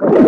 you